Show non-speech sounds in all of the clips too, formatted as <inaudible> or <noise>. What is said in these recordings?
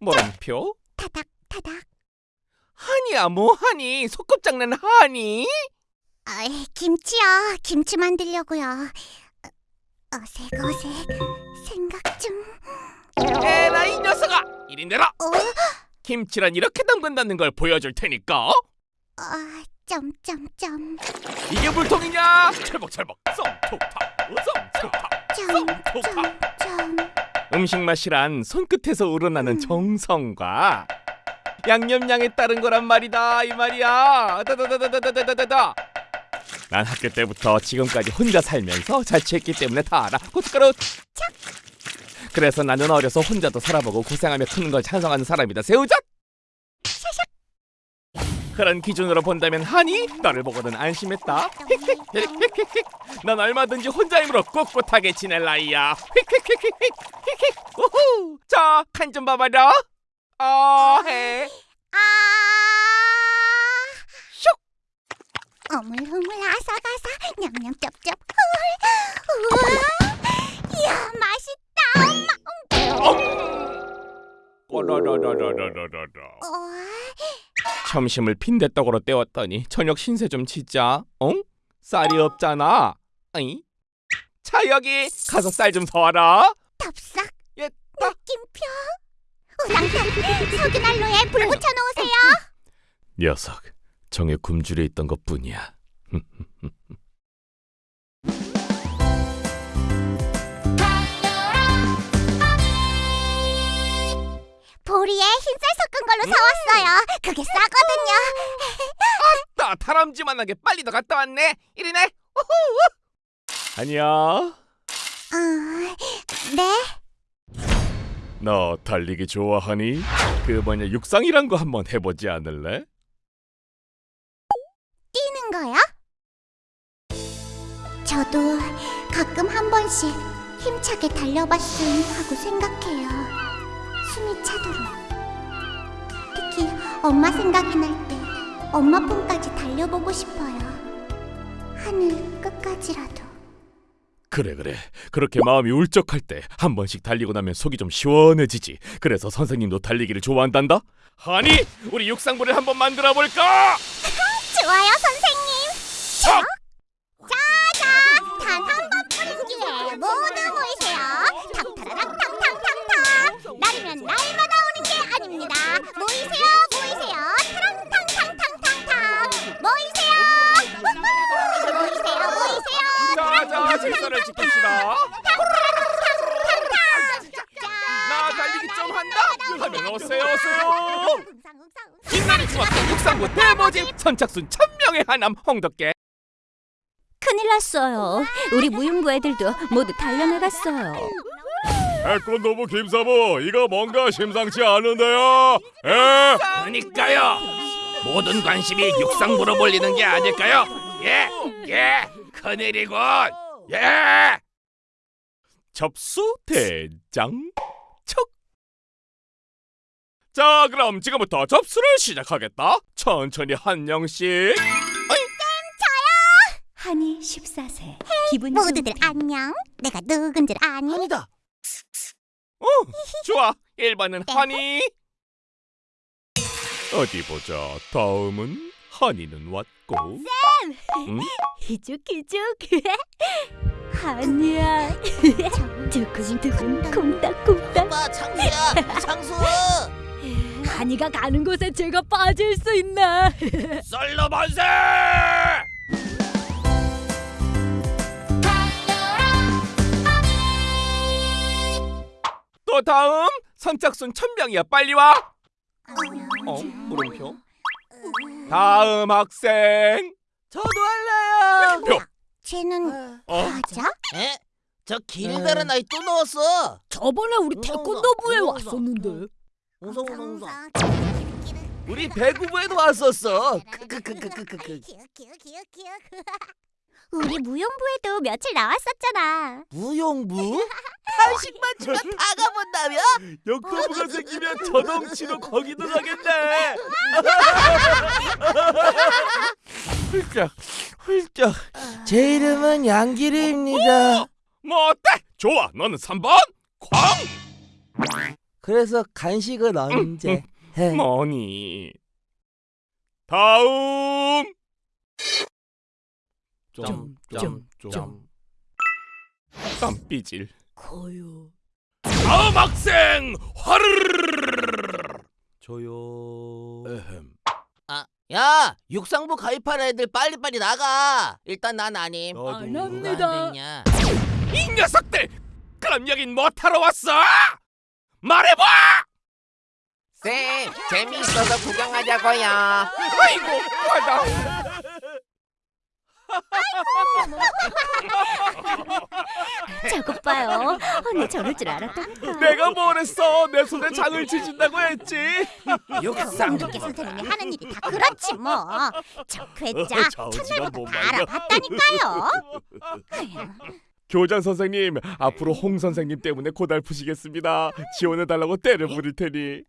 물음표? 타닥 타닥. 하니야 뭐하니? 소꿉장난 하니? 아, 김치요. 김치 만들려고요. 어, 어색 어색 생각 중. 에라 이 녀석아! 이리 내라 어? 김치란 이렇게 담근다는 걸 보여줄 테니까. 아, 점점점. 이게 물통이냐? 철벅철벅. 썸톡탁 썸톡탁 점점점. 음식 맛이란 손끝에서 우러나는 정성과 양념량에 따른 거란 말이다 이 말이야. 난 학교 때부터 지금까지 혼자 살면서 자취했기 때문에 다 알아. 고춧가루 착! 그래서 나는 어려서 혼자도 살아보고 고생하며 크는 걸 찬성하는 사람이다. 새우젓 그런 기준으로 본다면 하니? 너를 보고는 안심했다. 난 얼마든지 혼자 힘으로 꿋꿋하게 지낼 나이야. 우후. 자 칸 좀 봐봐라. 아 해. 아. 슉. 어물어물 아삭아삭 냠냠 쩝쩝. 우와. 이야 맛있다. 꼬라라라라라라라. 어, 점심을 빈대떡으로 때웠더니 저녁 신세 좀 치자 응? 쌀이 없잖아 어이? 자 여기 가서 쌀 좀 사와라 덥석 옛다 느낌표. 우당탕 석유 난로에 불 붙여 놓으세요. 녀석 정에 굶주려 있던 것뿐이야 <laughs> 보리에 흰쌀 섞은 걸로 사왔어요. 그게 싸거든요. 나 다람쥐만하게 빨리 더 갔다 왔네 이리네. 아니야 어, 네. 너 달리기 좋아하니? 그 뭐냐 육상이란 거 한번 해보지 않을래? 뛰는 거요? 저도 가끔 한 번씩 힘차게 달려봤음 하고 생각해요. 숨이 차도록. 특히 엄마 생각이 날 때 엄마 품까지 달려보고 싶어요. 하늘 끝까지라도. 그래 그래 그렇게 마음이 울적할 때 한 번씩 달리고 나면 속이 좀 시원해지지 그래서 선생님도 달리기를 좋아한단다 하니 우리 육상부를 한번 만들어 볼까? <laughs> 좋아요, 선생님. 자! 날이면 날마다 오는 게 아닙니다. 모이세요, 모이세요. 타랑탕탕탕탕탕. 모이세요. 모이세요, 모이세요. 자 자 질서를 나 달리기 좀 한다 하면 오세요 오세요 빛나는 중학교 육상부 대모집 선착순 천명의 하남 홍덕계 큰일 났어요. 우리 무용부 애들도 모두 달려나갔어요. 태권도부 김사부 이거 뭔가 심상치 않은데요 에? 그러니까요 모든 관심이 육상부로 몰리는 게 아닐까요? 예, 예, 큰일이군 예 접수 대장 척 자, 그럼 지금부터 접수를 시작하겠다. 천천히 한 명씩. 한이 14세. 기분 모두들 좋은 안녕. 내가 누군지 아니? 아니다. 어, 좋아. 1번은 하니. 어디 보자. 다음은 하니는 왔고. 응? 기죽기죽. 한이야. <laughs> 두근두근 콩닥콩닥. 오빠 창수야, 창수. <laughs> 한이가 가는 곳에 제가 빠질 수 있나? <laughs> 썰러 만세! 또 다음 선착순 천명이야 빨리 와. 어 물음표. 다음 학생. 저도 할래요. 표. 쟤는 어. 과자? 에? 저 길다란 아이 또 넣었어. 저번에 우리 태권도부에 왔었는데. 웅성 웅성 웅성. 우리 배구부에도 왔었어. 크크크크크크. 우리 무용부에도 며칠 나왔었잖아. 무용부? <laughs> 한식만 주면 다 가본다며? 역도부가 생기면 저덩치로 거기도 가겠네. <laughs> 훌쩍 훌쩍. 제 이름은 양기리입니다. 뭐 어때? 좋아. 너는 3번 광. 그래서 간식은 언제? 해. 뭐니? 다음. 좀좀좀 땀삐질 커요 다음 학생 화르르르르르 저요 에헴 아, 야! 육상부 가입할 애들 빨리빨리 나가! 일단 난 아님 안 합니다 됐냐? 이 녀석들! 그럼 여긴 뭐하러 왔어? 말해봐! 쌤, 재미있어서 구경하자고요 아이고, 화다 <laughs> 저것 봐요. 언니 저럴 줄 알았다니까. 내가 뭘 했어? 내 손에 장을 지진다고 했지. <laughs> 쌍둥이 선생님이 하는 일이 다 그렇지 뭐. 저 괴짜 저 첫날부터 뭐 다. 알아봤다니까요. <laughs> 교장 선생님, 앞으로 홍 선생님 때문에 고달프시겠습니다. 지원해달라고 때를 부릴 테니.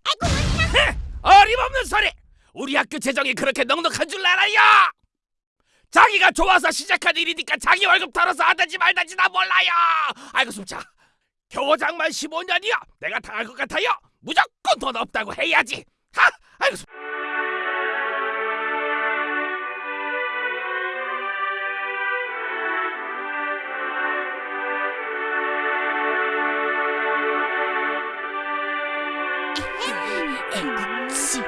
어림없는 소리! 우리 학교 재정이 그렇게 넉넉한 줄 알아요! 자기가 좋아서 시작한 일이니까 자기 월급 털어서 하든지 말든지 나 몰라요! 아이고 숨차. 교장만 15년이요. 내가 당할 것 같아요. 무조건 돈 없다고 해야지. 하! 아이고 숨. 치.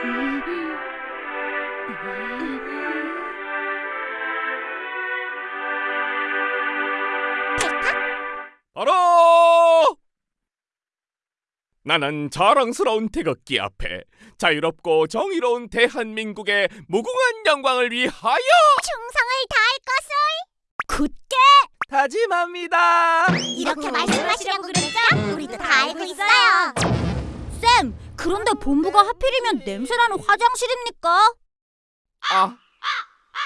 나는 자랑스러운 태극기 앞에 자유롭고 정의로운 대한민국의 무궁한 영광을 위하여 충성을 다할 것을 굳게 다짐합니다. 이렇게 말씀하시라고 그랬죠? 우리도 다 알고 있어요. 쌤, 그런데 본부가 하필이면 냄새나는 화장실입니까? 아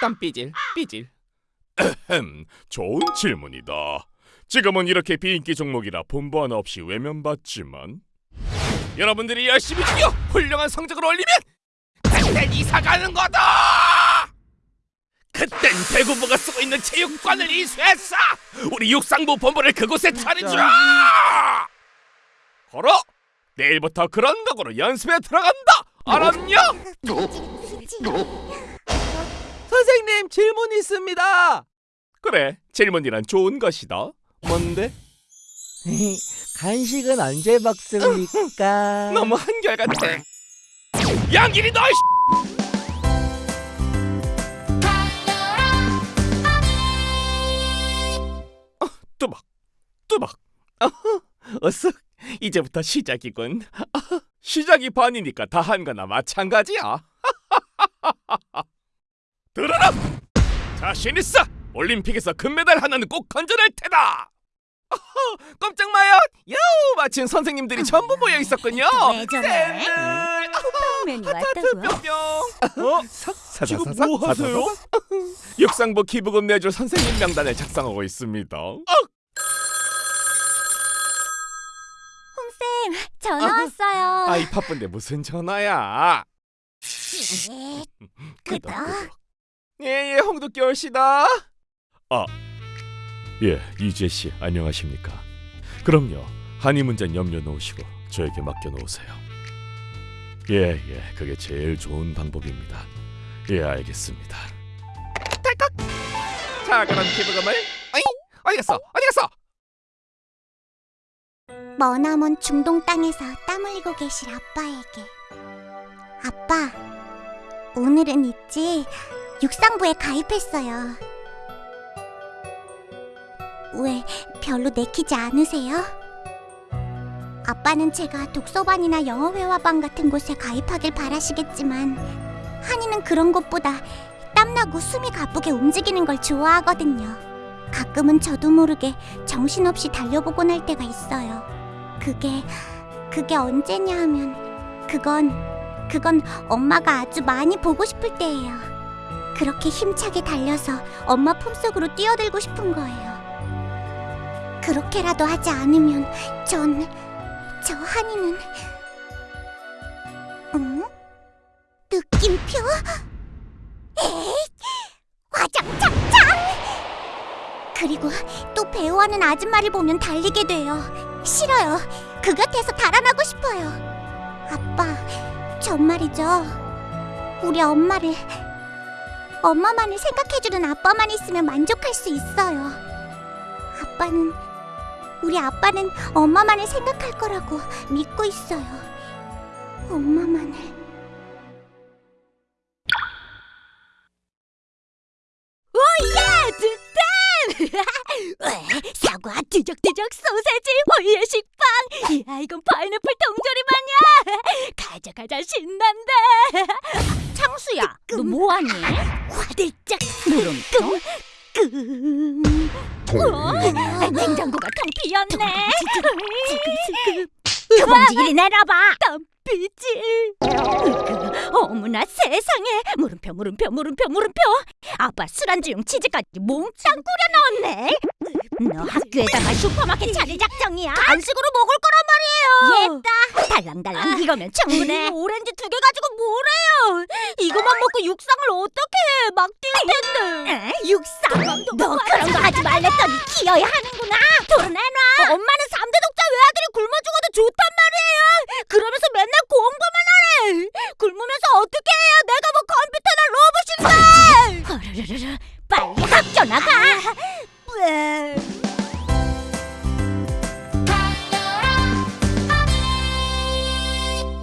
땀 삐질 삐질 흠 좋은 질문이다 지금은 이렇게 비인기 종목이라 본부 하나 없이 외면받지만 여러분들이 열심히 뛰어 훌륭한 성적을 올리면 그땐 이사 가는 거다! 그땐 대구부가 쓰고 있는 체육관을 이수했어! 우리 육상부 본부를 그곳에 차리자 걸어! 내일부터 그런 각오로 연습에 들어간다! 알았냐? 선생님 질문 있습니다. 그래 질문이란 좋은 것이다. 뭔데? <laughs> 간식은 언제 먹습니까? <laughs> 너무 한결같아. 양길이 너 어, 뚜박 뚜박 어허, 어쓱 이제부터 시작이군. <laughs> 시작이 반이니까 다 한 거나 마찬가지야. 들어라! 자신 있어! 올림픽에서 금메달 하나는 꼭 건져낼 테다 어허, 꼼짝 마요 야우 마침 선생님들이 전부 모여 있었군요 왜 저래? 하트 왔다고요? 뿅뿅 어? 지금 뭐 하세요? <laughs> 육상부 기부금 내줄 선생님 명단을 작성하고 있습니다 홍쌤 전화 왔어요. 아이 바쁜데 무슨 전화야 <laughs> 예, 그다. 예예 홍두깨 씨다 아 예 이재 씨 안녕하십니까? 그럼요. 한이 문제는 염려 놓으시고 저에게 맡겨 놓으세요. 예 예 그게 제일 좋은 방법입니다. 예 알겠습니다. 딸깍 자 그럼 기부금을? 어이 어디 갔어? 어디 갔어? 머나먼 중동 땅에서 땀 흘리고 계실 아빠에게. 아빠 오늘은 있지? 육상부에 가입했어요 왜 별로 내키지 않으세요? 아빠는 제가 독서반이나 영어회화반 같은 곳에 가입하길 바라시겠지만 한이는 그런 것보다 땀나고 숨이 가쁘게 움직이는 걸 좋아하거든요 가끔은 저도 모르게 정신없이 달려보곤 할 때가 있어요 그게 그게 언제냐 하면 그건 그건 엄마가 아주 많이 보고 싶을 때예요. 그렇게 힘차게 달려서 엄마 품속으로 뛰어들고 싶은 거예요. 그렇게라도 하지 않으면 전 저 한이는 응? 느낌표? 에이, 화장창창! 그리고 또 배우하는 아줌마를 보면 달리게 돼요. 싫어요. 그 곁에서 달아나고 싶어요. 아빠, 정말이죠. 우리 엄마를 엄마만을 생각해주는 아빠만 있으면 만족할 수 있어요. 아빠는 우리 아빠는 엄마만을 생각할 거라고 믿고 있어요. 엄마만을. 따뜻한 <laughs> 사과 뒤적뒤적 소세지 호이의 식빵! 이야 이건 파인애플 통조림 아니야? <laughs> 가자 가자 신난다! <laughs> 창수야 너 뭐하니? 화들짝. 물음 표끔 어? 냉장고가 텅 비었네. 그 봉지 이리 내놔봐. 땀비질 어머나 세상에. 물음표 물음표 물음표 물음표. 아빠 술안주용 치즈까지 몽땅 뿌려 넣었네. 너 학교에다가 슈퍼마켓 차릴 작정이야. 간식으로 먹을 거란 말이에요. 예따 달랑달랑 이거면 충분해. 오렌지 두 개 가지고 뭐래요? 이거만 먹고 육상을 어떻게 해? 막뛸 텐데. 육상? 너 그런 거 하지 말랬더니 기어야 하는구나. 도로 내놔. 엄마는 삼대 독자 외아들이 굶어 죽어도 좋단 말이에요. 그러면서 맨날 공부만 하래. 굶으면서 어떻게 해야 내가 뭐 컴퓨터나 로봇인데? 빨리 학교 나가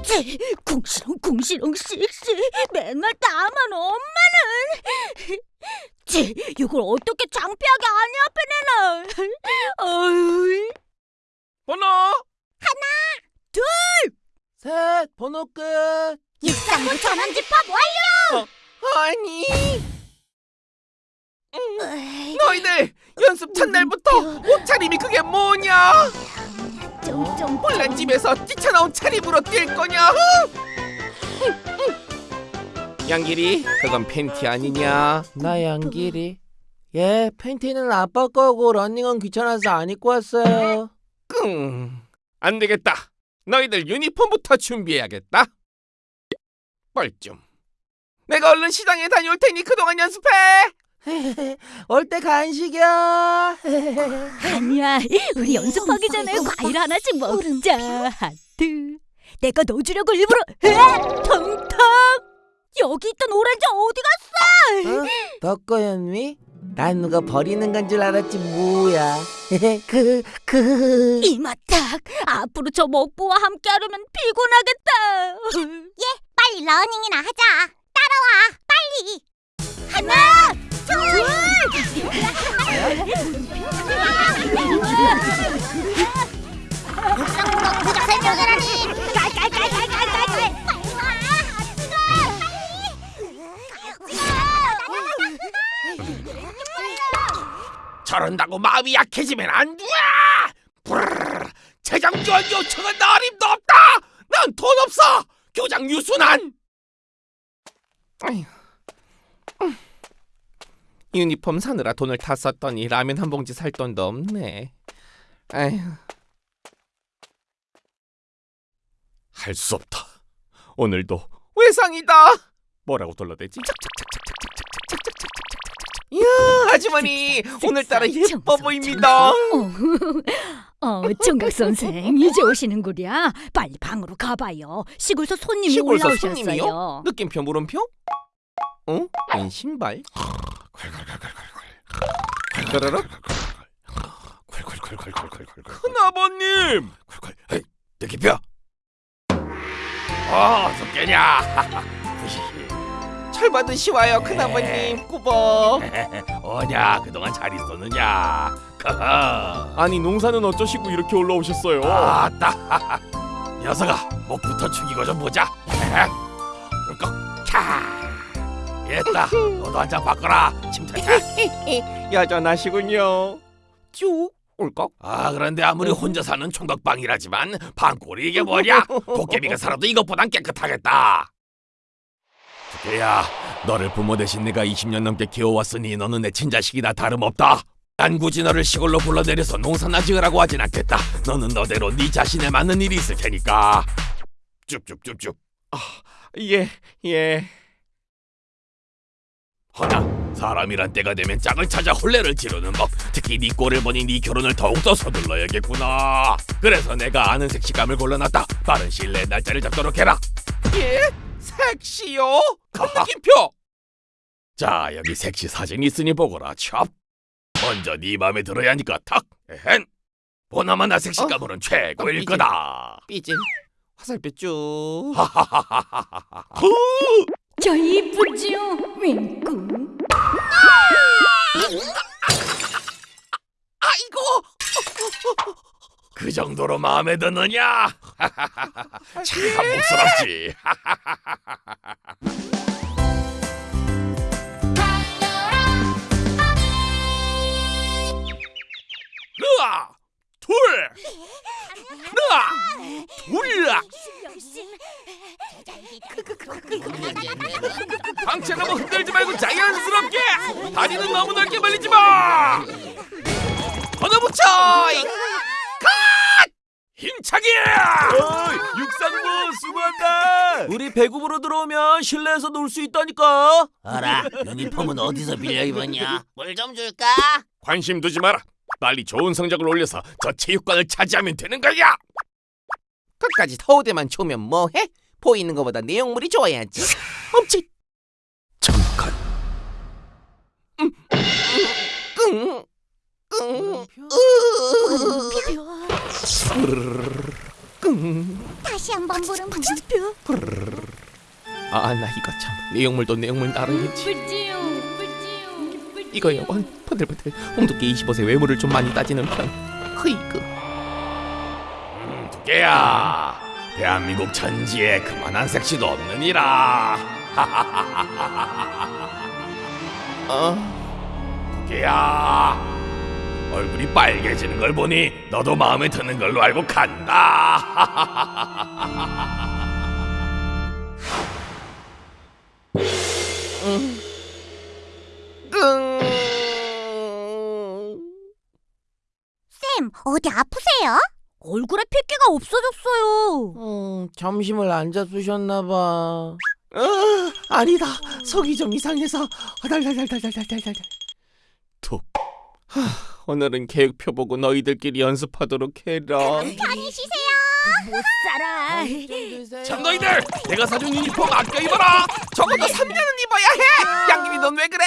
찌, 궁시렁 궁시렁 씩씩 맨날 나만 엄마는. 찌, 이걸 어떻게 창피하게 아니 앞에 내놔 어이. 번호? 셋 번호 끝. 육상부 전원 집합 완료! 아니 너희들 연습 첫날부터 옷차림이 그게 뭐냐 좀좀 홀란 집에서 뛰쳐나온 차림으로 뛸 거냐 양길이 그건 팬티 아니냐 나 양길이 예 팬티는 아빠 거고 러닝은 귀찮아서 안 입고 왔어요 끙. 안 되겠다. 너희들 유니폼부터 준비해야겠다. 뻘쭘. 내가 얼른 시장에 다녀올 테니 그동안 연습해. <laughs> 올 때 간식이야 아니야 우리 연습하기 전에 과일 하나씩 먹자 하트 내가 넣어주려고 일부러 으아! 텅텅 여기 있던 오렌지 어디 갔어 어? 너 거였니? 난 누가 버리는 건 줄 알았지 뭐야 <laughs> 그 그. 이마딱 앞으로 저 먹보와 함께 하려면 피곤하겠다 <laughs> 빨리 러닝이나 하자. 따라와, 빨리. 하나, 둘, 육상부가 고작 세 명이라니. 와, 저런다고 마음이 약해지면 안 돼. 브르르르. 재정 지원 요청은 어림도 없다. 난 돈 없어. 교장 유순한. 아휴. 음. 유니폼 사느라 돈을 다 썼더니 라면 한 봉지 살 돈도 없네. 아휴. 할 수 없다. 오늘도 외상이다. 뭐라고 돌려대지? 이야, 아주머니 오늘따라 예뻐 보입니다. 어, 어 총각 선생 이제 오시는구려 빨리 방으로 가봐요 시골서 손님이 시골서 올라오셨어요 손님이요? 느낌표 물음표? 어? 웬 신발? 괄괄괄괄괄 <laughs> 큰아버님! 느낌표! 어, 어떻게냐? 철 받으시와요 큰아버님 꾸벅 <laughs> 어냐 그동안 잘 있었느냐 <laughs> 아니 농사는 어쩌시고 이렇게 올라오셨어요 아따 녀석아 목부터 축이고 좀 보자 울컥 캬 됐다. 너도 한 잔 바꿔라. 침착해 여전하시군요. <laughs> 쭉. 울컥 아 그런데 아무리 혼자 사는 총각방이라지만 방골이 이게 뭐냐? 도깨비가 살아도 이것보단 깨끗하겠다. 두께야 너를 부모 대신 내가 20년 넘게 키워왔으니 너는 내 친자식이나 다름없다. 난 굳이 너를 시골로 불러내려서 농사나 지으라고 하진 않겠다. 너는 너대로 네 자신에 맞는 일이 있을 테니까. 쭉쭉쭉쭉 아, 예, 예 허나 사람이란 때가 되면 짝을 찾아 혼례를 치르는 법 특히 네 꼴을 보니 네 결혼을 더욱더 서둘러야겠구나. 그래서 내가 아는 색시감을 골라놨다. 빠른 시일 내에 날짜를 잡도록 해라. 예? 색시요? 느낌표! 자 여기 색시 사진이 있으니 보거라 찹 먼저 네 마음에 들어야 하니까 탁 에헨 보나마나 색시감으로는 최고일 삐질. 거다. 삐질 화살표 쭉. 하하하하하하 저 이쁘지요? 윙크. 아이고. 그 정도로 마음에 드느냐? 참 목스럽지 으아! 둘 으아 둘 방채 너무 흔들지 말고 자연스럽게! 다리는 너무 넓게 벌리지 마! 걷어붙여! 이- 컷! 힘차게! 육상부 수고한다! 우리 배구부로 들어오면 실내에서 놀 수 있다니까! 어라 유니폼은 어디서 빌려 입었냐? 물 좀 줄까? 관심 두지 마라 빨리 좋은 성적을 올려서 저 체육관을 차지하면 되는 거야 끝까지 서울대만 초면 뭐해? 보이는 것보다 내용물이 좋아야지 멈칫 잠깐 끙 끙, 끙. 다시 한번 물음표. 아, 나 이거 참 내용물도 내용물 나르겠지. 이거요, 원 번들번들 홍두깨 25세 외모를 좀 많이 따지는 편. 흐이그. 음, 두께야 대한민국 천지에 그만한 섹시도 없느니라 <laughs> 어, 두께야 얼굴이 빨개지는 걸 보니 너도 마음에 드는 걸로 알고 간다 끙. <laughs> 쌤, 어디 아프세요? 얼굴에 핏기가 없어졌어요. 음, 점심을 안 잡수셨나 봐. 어, 아니다. 속이 좀 이상해서 달달달달달달달달. 툭. 하, 오늘은 계획표 보고 너희들끼리 연습하도록 해라. 편히 쉬세요. 못 살아. 참 너희들 내가 사준 유니폼 아껴 입어라 적어도 3년은 입어야 해. 양귀비 넌왜 그래?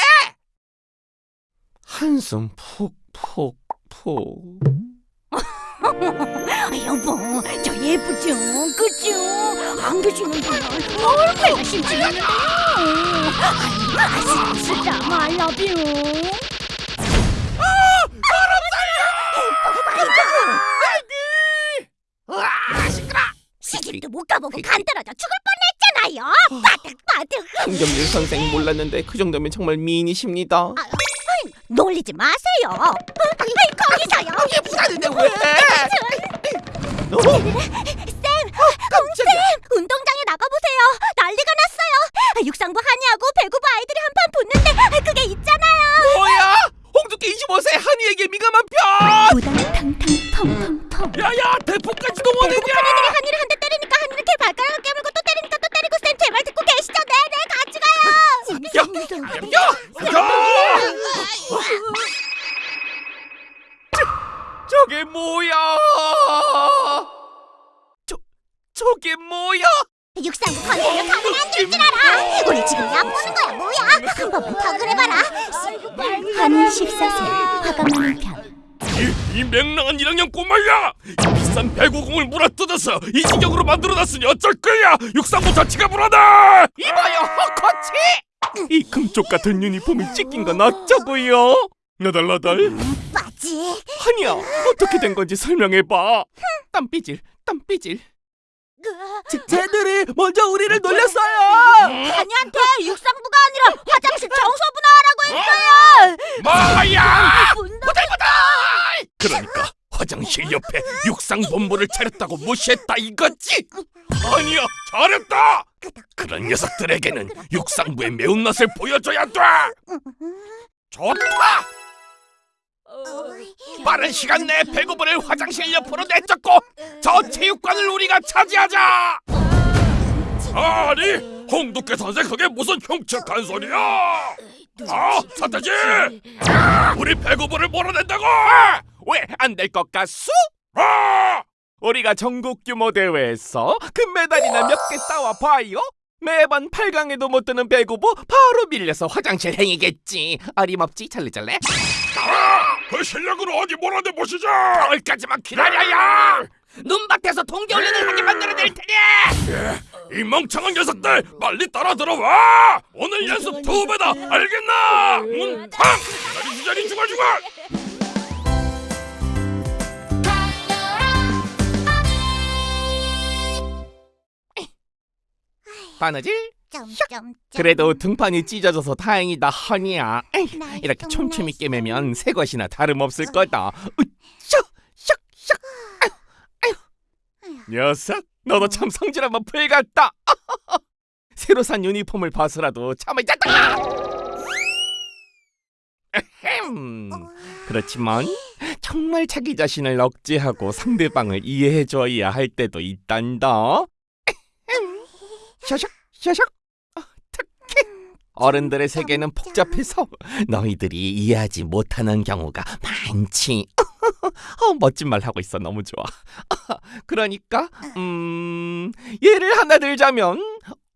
한숨 푹푹 푹. 아, <laughs> 여보, 저 예쁘죠? 그죠? 안 계시는 동안 얼마나 심심한데요? 아슬아슬다 말라뷰. 시집도 못 가보고 간 떨어져 죽을 뻔했잖아요. 바득바득. 홍경길 선생 몰랐는데 그 정도면 정말 미인이십니다. 놀리지 마세요. 어? 거기서요. 이게 부자는데 왜? 어? 쌤, 운동장에 나가보세요. 난리가 났어요. 육상부 한이하고 배구부 아이들이 한판 붙는데 그게 있잖아요. 뭐야? 홍두깨 25세 한이에게 민감한 편. 부당 탕탕 펑펑펑. 야야 대포까지 동원했냐 애들이 한이를 한 대 때리니까 맹랑한 1학년 꼬마야! 이 비싼 배구공을 물어뜯어서 이 지경으로 만들어놨으니 어쩔 거야! 육상부 자체가 불안해! 이봐요, 헛코치. 이 금쪽 같은 유니폼이 찢긴 건 어쩌고요? 나달나달 맞지? 한이야, 어떻게 된 건지 설명해봐. 땀삐질, 땀삐질. 쟤들이 먼저 우리를 놀렸어요. 한이한테 육상부가 아니라 화장실 청소부 나와라고 했어요. 뭐야! 분노 그러니까 화장실 옆에 육상본부를 차렸다고 무시했다 이거지? 아니야 잘했다! 그런 녀석들에게는 육상부의 매운맛을 보여줘야 돼! 좋다! 빠른 시간 내에 배구부를 화장실 옆으로 내쫓고 저 체육관을 우리가 차지하자! 아니 홍두깨 선생 그게 무슨 흉측한 소리야! 아, 서태지! 우리 배구부를 몰아낸다고! 왜 안 될 것 같소? 우리가 전국 규모 대회에서 금메달이나 몇 개 따와 봐요. 매번 8강에도 못 드는 배구부 바로 밀려서 화장실 행이겠지. 어림없지 찰리잘래? 그 실력으로 어디 몰아내 보시죠. 겨울까지만 기다려요. 눈밭에서 동계훈련을 하게 만들어낼 테니. 이 멍청한 녀석들 빨리 따라 들어와. 오늘 연습 두 배다. 알겠나? 문 탕. 자리 주자리 주갈주갈. 바느질? 점점점. 그래도 등판이 찢어져서 다행이다 허니야. 에이, 이렇게 촘촘히. 깨매면 새 것이나 다름없을 거다. 으쌰, 샥, 샥. 아유, 아유. 녀석, 너도 참 성질 한번 풀같다. <laughs> 새로 산 유니폼을 봐서라도 참을 잤다. 에헴. 그렇지만 정말 자기 자신을 억제하고 상대방을 이해해줘야 할 때도 있단다. 에헴. 샤샥, 샤샥. 어른들의 세계는 복잡해서 너희들이 이해하지 못하는 경우가 많지. <laughs> 어, 멋진 말 하고 있어 너무 좋아. <laughs> 그러니까 음 예를 하나 들자면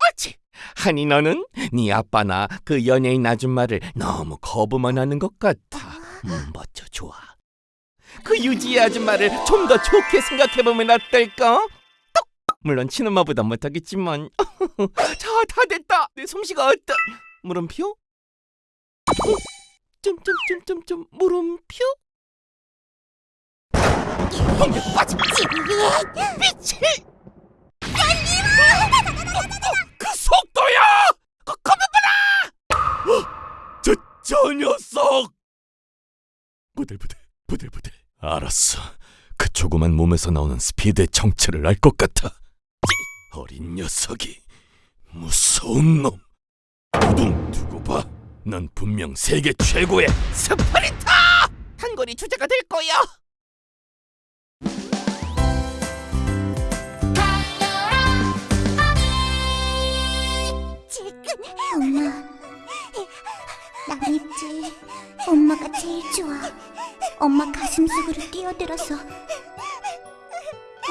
옳지. 한이 너는 네 아빠나 그 연예인 아줌마를 너무 거부만 하는 것 같아. 음, 멋져 좋아. 그 유지의 아줌마를 좀 더 좋게 생각해보면 어떨까? 똑! 물론 친엄마보단 못하겠지만 <laughs> 자, 다 됐다. 내 솜씨가 어떠? 물음표? 어? 점점점점점 물음표? 번개 빠짐 미치! 그 속도야! 그 봐라! 어, 저, 저 녀석! 부들부들 부들부들 알았어 그 조그만 몸에서 나오는 스피드의 정체를 알 것 같아 찌, 어린 녀석이 무서운 놈 두둥 두고 봐 넌 분명 세계 최고의 스프린터! 한거리 주자가 될 거야 엄마. 난 있지. 엄마가 제일 좋아. 엄마 가슴 속으로 뛰어들어서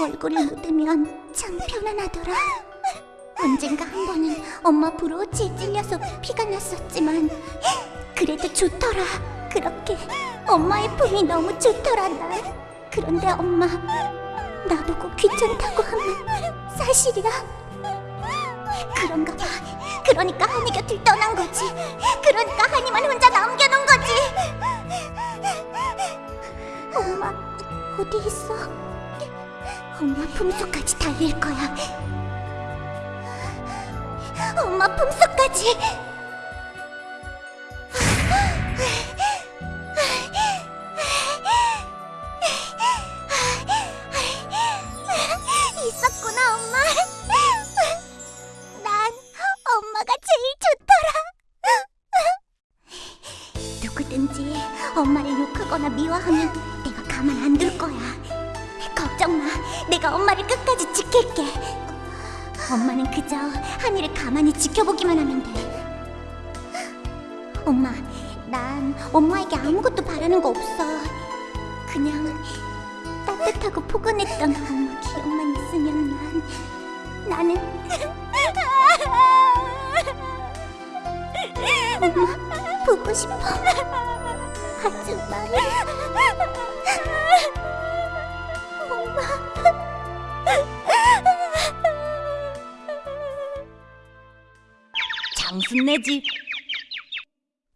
얼굴을 묻으면 참 편안하더라. 언젠가 한 번은 엄마 브로치에 찔려서 피가 났었지만 그래도 좋더라. 그렇게 엄마의 품이 너무 좋더라 난. 그런데 엄마 나보고 귀찮다고 하면 사실이야. 그런가 봐. 그러니까 한이 곁을 떠난 거지. 그러니까 한이만 혼자 남겨놓은 거지. 엄마 어디 있어? 엄마 품속까지 달릴 거야. 엄마 품속까지.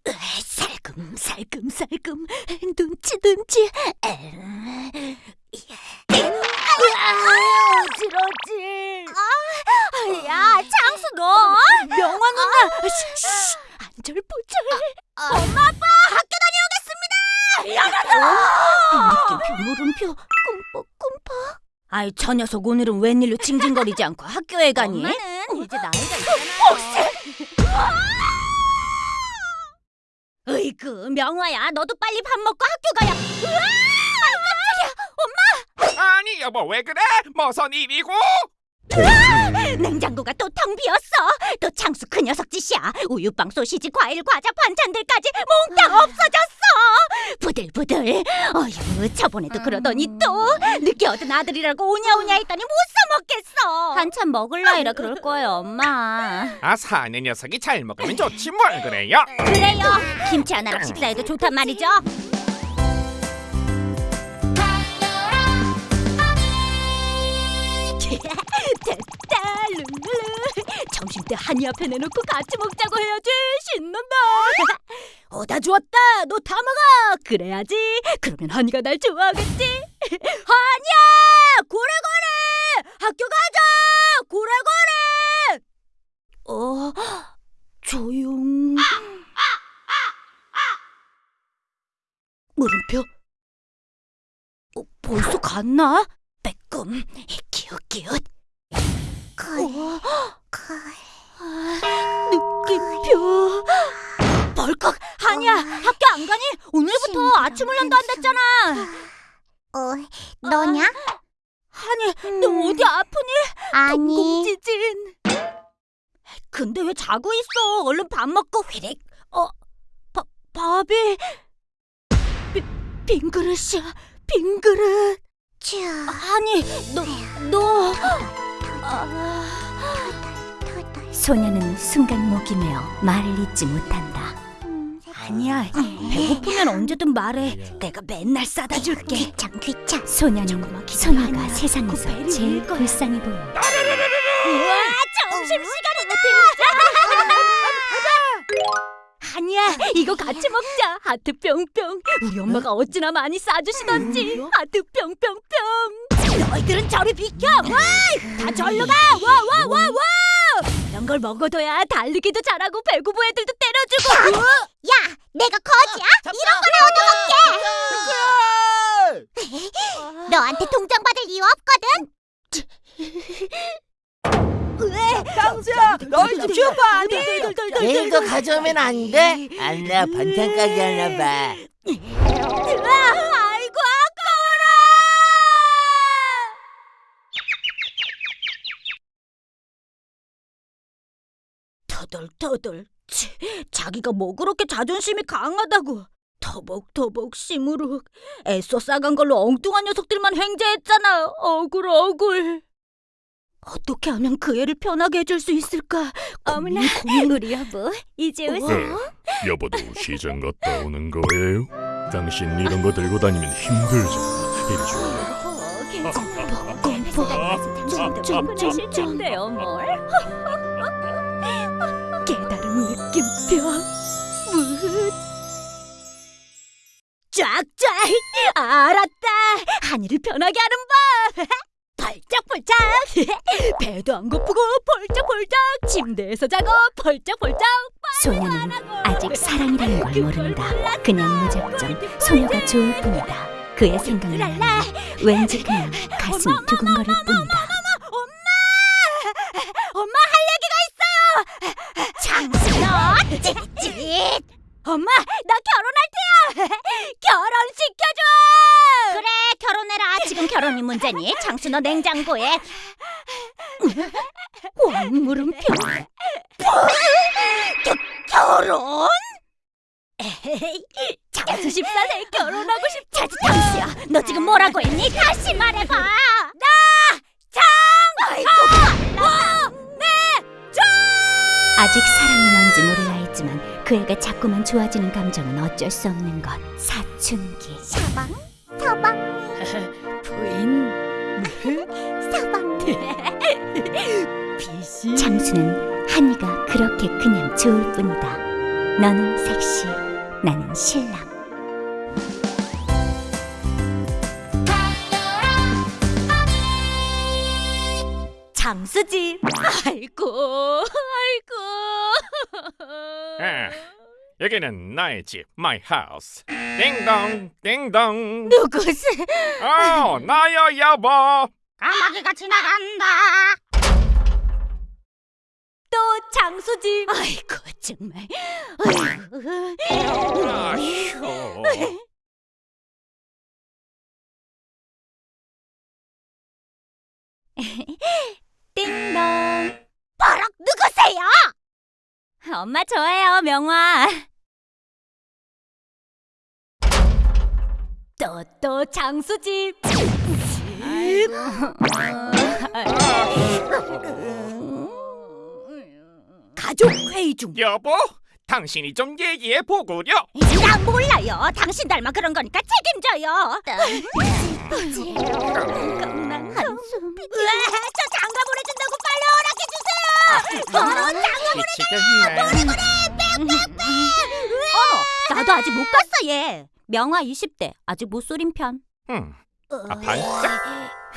으, 살금 살금 살금 눈치 눈치. 어지러지. 야 장수 너 명화 누나. 안절부절. 엄마 아빠 학교 다녀오겠습니다. 미안하다. 물음표 꿈뻑 꿈뻑. 아이 저 녀석 오늘은 웬일로 징징거리지 않고 학교에 가니? 엄마는 명화야 너도 빨리 밥 먹고 학교 가야. 으아! 아니 여보 왜 그래? 머선 입이고 <laughs> 냉장고가 또 텅 비었어. 또 창수 그 녀석 짓이야. 우유빵, 소시지, 과일, 과자, 반찬들까지 몽땅 없어졌어. 부들부들. 어휴, 저번에도 그러더니 또 늦게 얻은 아들이라고 오냐오냐 했더니 못 사 먹겠어. 한참 먹을 나이라 그럴 거예요, 엄마. <laughs> 아 사내 녀석이 잘 먹으면 좋지 뭘 그래요? 그래요. 김치 하나로 식사해도 좋단 말이죠. 됐다, 룰루. 점심 때 한이 앞에 내놓고 같이 먹자고 해야지. 신난다. <laughs> 어다 주었다. 너 다 먹어. 그래야지. 그러면 한이가 날 좋아하겠지. <laughs> 한이야, 고래고래. 학교 가자. 고래고래. 어, 조용. 물음표. 어, 벌써 갔나? 빼꼼. 기웃기웃. 걸, 걸. 느낌표. 벌컥. 한이야, 학교 안 가니? 오늘부터 심장 아침을 난다 한댔잖아. 어, 너냐? 한이, 너 어디 아프니? 아니, 공지진. 근데 왜 자고 있어? 얼른 밥 먹고 휘릭. 어, 밥, 밥이 빈, 빈 그릇이야. 빈 그릇. 쭈. 아니, 너, 너. 아. 소녀는 순간 목이 메어 말을 잇지 못한다. 음, 아니야, 배고프면 언제든 말해. 내가 맨날 싸다 줄게. 귀찮, 귀찮. 소녀는 소녀가 세상에서 제일 불쌍해 보인다. 우와, 점심 시간이다. 아니야, 이거 같이 먹자. 하트 뿅뿅. 우리 엄마가 어찌나 많이 싸주시던지. 하트 뿅뿅뿅. 너희들은 저리 비켜. 와, 다 절로 가. 와, 와, 와, 와. 이런 걸 먹어둬야 달리기도 잘하고 배구부 애들도 때려주고. 야, 내가 거지야? 이런 거나 얻어먹게. 너한테 동정받을 이유 없거든. 당수야 너희 집 슈퍼 아니? 내일 거 가져오면 안 돼? 안나 반찬 가게 하나 봐. 아이고 아까워라. 터덜터덜. 치, 자기가 뭐 그렇게 자존심이 강하다고. 터벅터벅 시무룩. 애써 싸간 걸로 엉뚱한 녀석들만 횡재했잖아. 억울 억울. 어떻게 하면 그 애를 편하게 해줄 수 있을까? 어머나, 우리 여보 이제 네, 여보도 시장 갔다 오는 거예요? 당신 이런 거 들고 다니면 힘들잖아. 이리 줘. 좀좀좀좀돼요 뭘? 깨달은 느낌표 무 쫙쫙! 알았다! 한이를 편하게 하는 법! <laughs> 펄쩍펄쩍! <laughs> 배도 안 고프고 펄쩍펄쩍! 침대에서 자고 펄쩍펄쩍! 소녀는 아직 사랑이라는 걸 모른다. 그냥 무작정 소녀가 좋을 뿐이다. 그의 하면 왠지 그냥 가슴이 두근거릴 뿐이다. 엄마 할 얘기가 있어요 장수너 찌릿찌릿 엄마 나 결혼할 테야 <laughs> 결혼 시켜줘 그래, 결혼해라. 지금 결혼이 문제니? 장수 너 냉장고에. 자꾸만 좋아지는 감정은 어쩔 수 없는 것. 여기는 나의 집, my house. 띵동, 띵동. 누구세? 어, 나야 여보. 까마귀가 지나간다. 또 장수지. 아이고 정말. 아휴. 띵동. 버럭 누구세요? 엄마 저예요, 명화. 또또 장수집. 가족 회의 중. 여보, 당신이 좀 얘기해 보구려. 나 몰라요. 당신 닮아 그런 거니까 책임져요. 한숨. 으아, 저 장가 보내준다고 빨리 허락해 주세요. 미치겠네. 어머, 나도 아직 못 갔어 얘. 명화 20대 아직 못 소린 편. 음, 아, 반짝.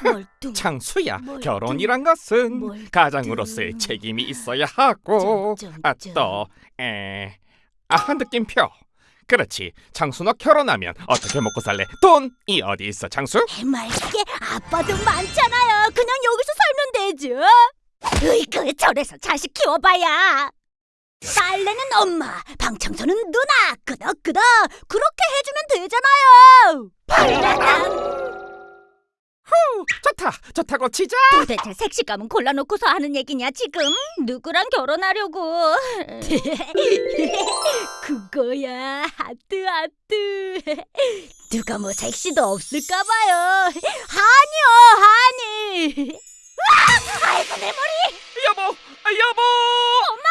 멀뚱. <laughs> 창수야, 뭘 결혼이란 것은 뭘 가장으로서의 좀. 책임이 있어야 하고, 아 좀. 또, 에, 아 느낌표. 그렇지, 창수 너 결혼하면 어떻게 먹고 살래? 돈이 어디 있어, 창수? 해맑게 아빠도 많잖아요. 그냥 여기서 살면 되죠. 으이그 저래서 자식 키워봐야. 빨래는 엄마, 방 청소는 누나. 끄덕끄덕 그렇게 해주면 되잖아요. 빨래당. 좋다, 좋다고 치자. 도대체 색시감은 골라놓고서 하는 얘기냐 지금? 누구랑 결혼하려고? <laughs> 그거야 하트 하트. 누가 뭐 색시도 없을까봐요. 하니요 하니. 아이고 내 머리. 여보, 아, 여보. 엄마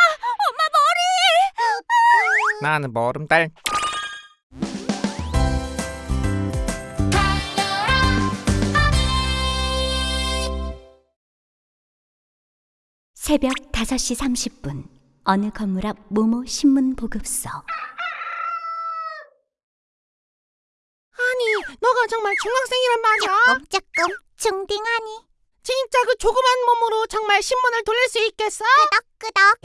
머리. 나는 보름달. 새벽 5시 30분 어느 건물 앞 모모 신문 보급소 아니, 너가 정말 중학생이란 말이야? 조금 중딩하니. 진짜 그 조그만 몸으로 정말 신문을 돌릴 수 있겠어? 끄덕끄덕.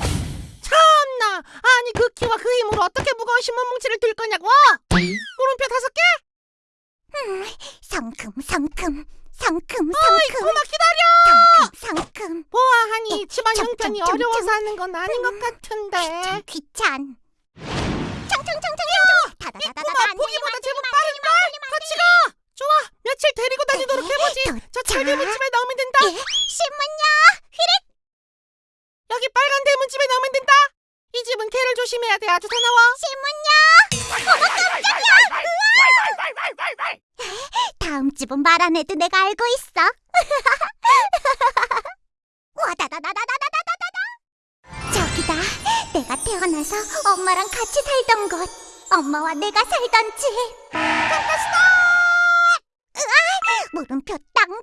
참나. 아니, 그 키와 그 힘으로 어떻게 무거운 신문 뭉치를 들 거냐고? 물음표 다섯 개? 성큼 성큼 성큼 어이, 성큼 그만 기다려. 성큼 성큼. 보아하니 집안 좀, 형편이 어려워서 하는 건 아닌 것 같은데. 귀찮. 청청청청청. 다다다다다. 보기보다 제법 빠른걸? 같이 가. 좋아, 며칠 데리고 다니도록 해보지. 저 철대문집에 넣으면 된다. 예, 신문요. 여기 빨간 대문집에 넣으면 된다. 이 집은 개를 조심해야 돼. 아주 사나워. 다음 집은 말 안 해도 내가 알고 있어. <laughs> 와다다다다다다다다다. 저기다. 내가 태어나서 엄마랑 같이 살던 곳. 엄마와 내가 살던 집. 깜깜스다. 으아, 물음표 땅땅.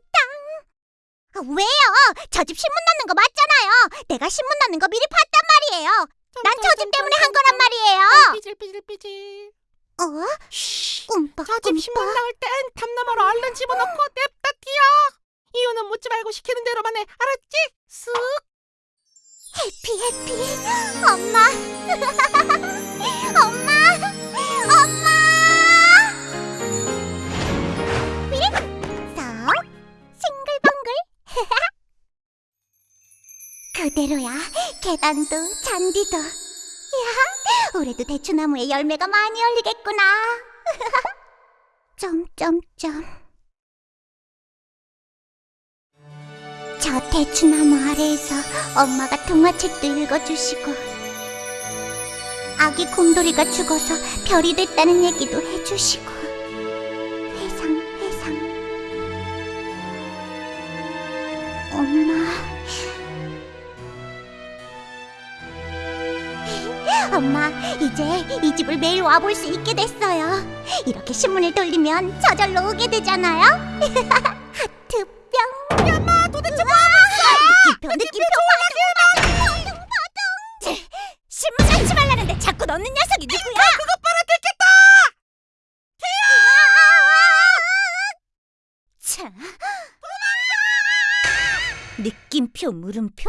아, 왜요? 저 집 신문 넣는 거 맞잖아요. 내가 신문 넣는 거 미리 봤단 말이에요. 난 저 집 때문에 한 거란 말이에요. 삐질삐질삐질. 어? 쉬. 꿈뻑 저집 신문. 나올 땐 담너머로 얼른 집어넣고 냅다 뛰어. 이유는 묻지 말고 시키는 대로만 해. 알았지? 쓱. 해피 해피 엄마 <laughs> 엄마 <laughs> 그대로야. 계단도 잔디도. 야 올해도 대추나무에 열매가 많이 열리겠구나. <laughs> 점점점. 저 대추나무 아래에서 엄마가 동화책도 읽어주시고 아기 곰돌이가 죽어서 별이 됐다는 얘기도 해주시고 엄마. 엄마 이제 이 집을 매일 와볼 수 있게 됐어요. 이렇게 신문을 돌리면 저절로 오게 되잖아요 <laughs> 물음표?